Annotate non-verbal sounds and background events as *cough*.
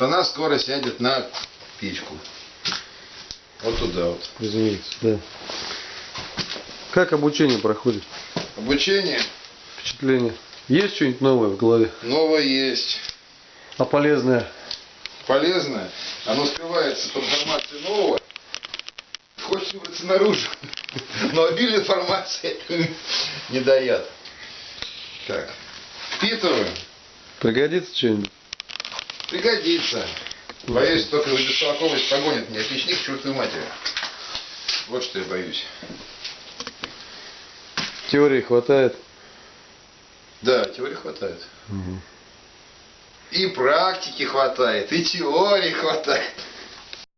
то она скоро сядет на печку. Вот туда вот. Разумеется, да. Как обучение проходит? Обучение Впечатление? Есть что-нибудь новое в голове? новое есть. А полезное? Полезное. Оно скрывается под информацией нового. Хочет выбраться наружу. Но обилие информации *laughs* не дает. Так. Впитываем. Пригодится что-нибудь? Пригодится. Боюсь, только бестолковость погонит меня печник к чертовой матери. Вот что я боюсь. Теории хватает? Да, теории хватает. И практики хватает, и теории хватает.